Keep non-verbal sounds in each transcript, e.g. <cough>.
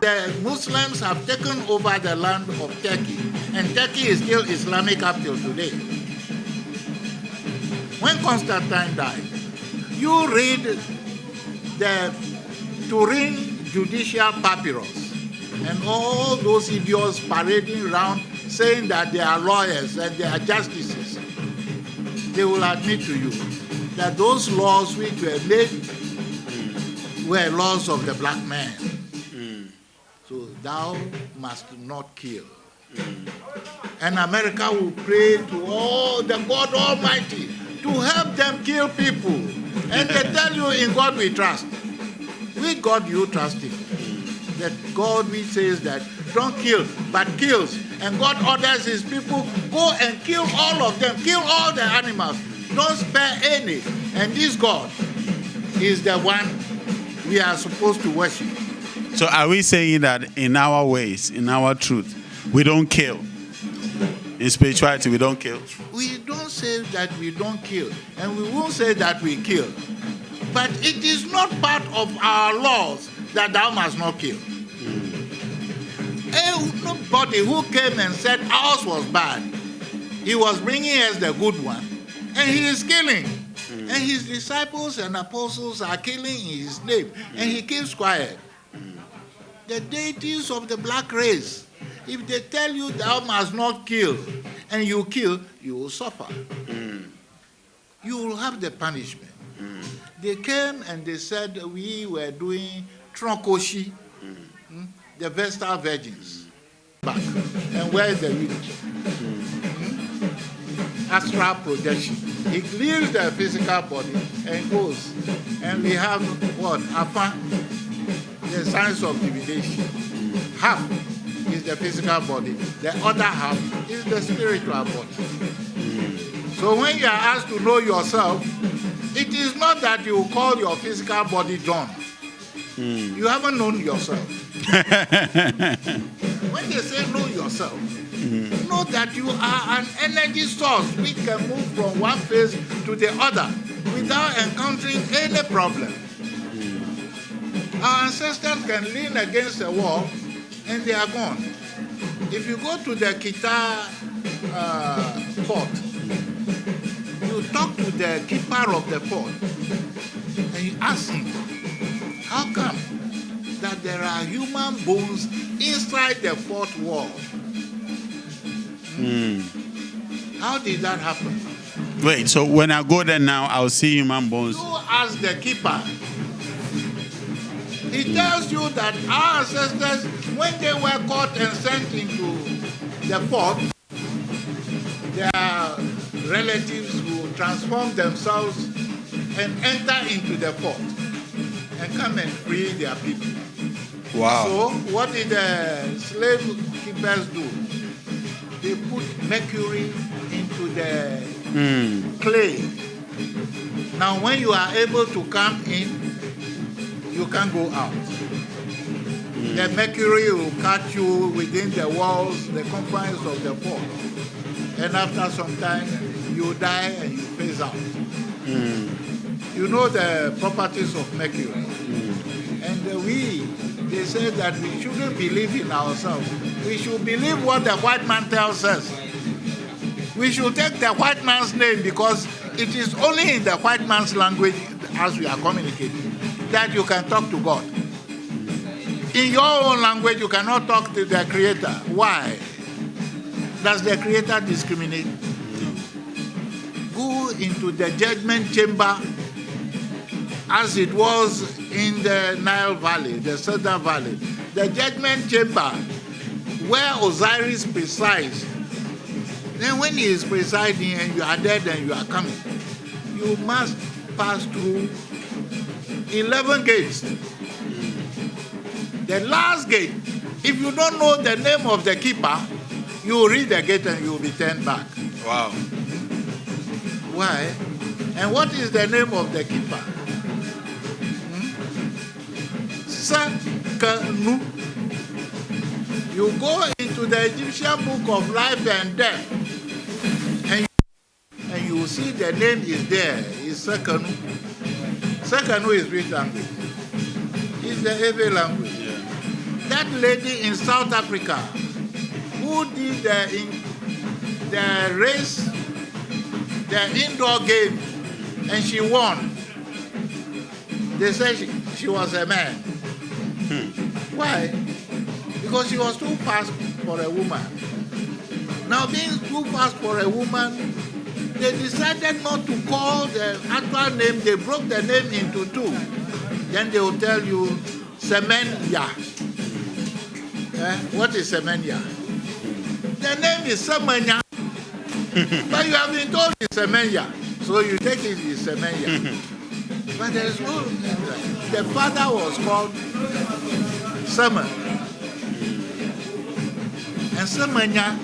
The Muslims have taken over the land of Turkey, and Turkey is still Islamic up till today. When Constantine died, you read the Turin Judicial Papyrus, and all those idiots parading around saying that they are lawyers and they are justices, they will admit to you that those laws which were made were laws of the black man. Hmm. So thou must not kill. Hmm. And America will pray to all the God Almighty to help them kill people. And they tell you, in God we trust. With God you trust him. That God we says that don't kill, but kills. And God orders his people, go and kill all of them, kill all the animals. Don't spare any. And this God is the one we are supposed to worship. So are we saying that in our ways, in our truth, we don't kill? In spirituality, we don't kill. We don't say that we don't kill, and we won't say that we kill. But it is not part of our laws that thou must not kill. Eh, Nobody who came and said ours was bad, he was bringing us the good one, and he is killing. Mm. And his disciples and apostles are killing in his name, and he keeps quiet. Mm. The deities of the black race, if they tell you thou must not kill, and you kill, you will suffer. Mm. You will have the punishment. They came and they said we were doing Trokosi, mm, hmm, the Vestal Virgins. Back. And where is the village? Mm. Hmm? Astral projection. He leaves the physical body and goes. And we have what? Afa, the science of divination. Half is the physical body, the other half is the spiritual body. So when you are asked to know yourself, it is not that you call your physical body John. You haven't known yourself. <laughs> when they say know yourself, Mm-hmm. know that you are an energy source which can move from one phase to the other without encountering any problem. Mm-hmm. Our ancestors can lean against a wall and they are gone. If you go to the Keta uh, fort, mm-hmm. you talk to the keeper of the fort and you ask him, how come that there are human bones inside the fort wall? Hmm. How did that happen? Wait, so when I go there now, I'll see human bones. You ask the keeper. He tells you that our ancestors, when they were caught and sent into the fort, their relatives will transform themselves and enter into the fort and come and free their people. Wow. So what did the slave keepers do? They put mercury into the hmm. clay. Now when you are able to come in, you can't go out. The hmm. mercury will catch you within the walls, the confines of the fort. And after some time, you die and you phase out. Hmm. You know the properties of mercury. And uh, we, say that we shouldn't believe in ourselves. We should believe what the white man tells us. We should take the white man's name because it is only in the white man's language as we are communicating that you can talk to God. In your own language, you cannot talk to the Creator. Why? Does the Creator discriminate? Go into the judgment chamber as it was in the Nile Valley, the Southern Valley. The judgment chamber where Osiris presides. Then when he is presiding and you are dead and you are coming, you must pass through 11 gates. The last gate, if you don't know the name of the keeper, you will read the gate and you will be turned back. Wow. Why? And what is the name of the keeper? Sekenu. You go into the Egyptian book of life and death, and you, and you see the name is there. Is Sekenu. Second one is which language? It's the Ewe language. That lady in South Africa who did the, in, the race, the indoor game, and she won. They said she, she was a man. Why? Because she was too fast for a woman. Now, being too fast for a woman, they decided not to call the actual name. They broke the name into two. Then they will tell you Semenya. Eh? What is Semenya? The name is Semenya. <laughs> but you have been told it's Semenya. So you take it as Semenya. <laughs> but there is no The father was called Semen. And Semenya,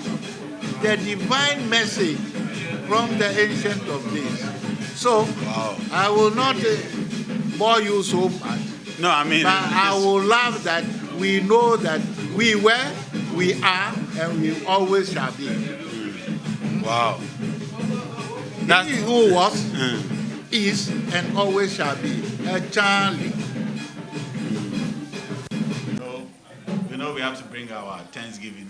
the divine message from the ancient of days. So Wow. I will not uh, bore you so much. No, I mean, But I will love that we know that we were, we are, and we always shall be. wow. That, he who was, Mm. Is, and always shall be a Tsali. So, you know, we have to bring our Thanksgiving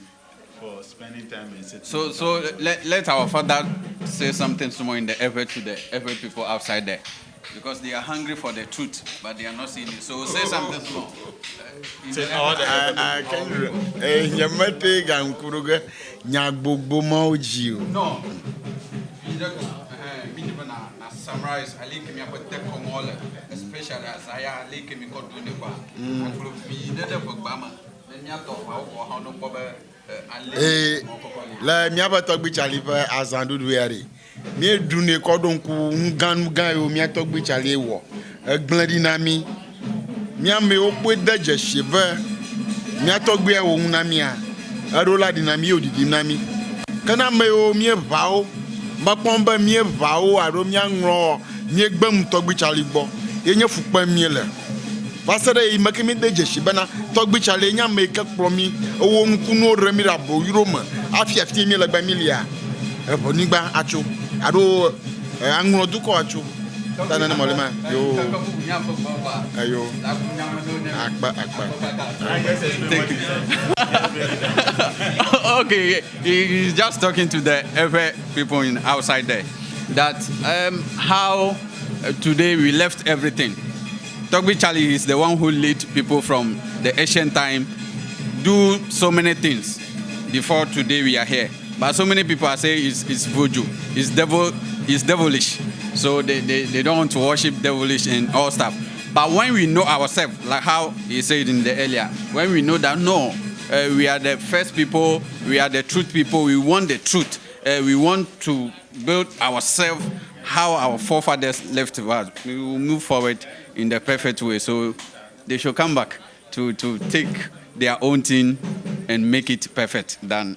for spending time in sitting. So, so let, let our father say something small in the effort to the effort people outside there. Because they are hungry for the truth, but they are not seeing it. So say something small. Uh, in the Say all effort- the- akɛnwerɛ eh, nyɛmɛte gankuro gɛ nyagbogbo mawo dzi o No. summarize mm. eh, ali e e mi aƒete kɔmɔ le especially azaya ali mi kɔ do ne kɔa akplɔ vi ɖe ɖe gbegba me ne miatɔ ƒawo kɔ hã ne kpɔ be ee le míaƒe tɔgbitsali ƒe azãɖuɖu ya ɖe míeɖune kɔ ɖo ŋku nugãnugã yiwo mía tɔgbitsalie wɔ egblẽ ɖi na mí míamewo kpoe de dzesi be mía tɔgbia ŋu na mía eɖo la ɖi na mí yio ɖiɖim na mí ke na ame yiwo míeʋawo mekpɔm be míeʋawo alo míaŋlɔ míegbem tɔgbitsali gbɔ ye nye fukpe mie le va se ɖe yi me ke mi de dzesi bena tɔgbitsali nye ame yi ke kplɔ mi ewo ŋkunuwo ɖe mi ɖe aboyro me afi afi mi le gbe mi lia. Eʋɔnyigba atso alo eh, aŋlɔ atso ta nene mɔlɛ ma yo ayo akpa akpa. <laughs> Okay, he- he's just talking to the every people in outside there. That um, how uh, today we left everything. Togbi Charlie is the one who lead people from the ancient time, do so many things before today we are here. But so many people are saying it's, it's voodoo, it's devil, it's devilish. So they, they, they don't want to worship devilish and all stuff. But when we know ourselves, like how he said in the earlier, when we know that no, uh, we are the first people, we are the truth people, we want the truth. Uh, we want to build ourselves how our forefathers left us. We will move forward in the perfect way. So they should come back to, to take their own thing and make it perfect than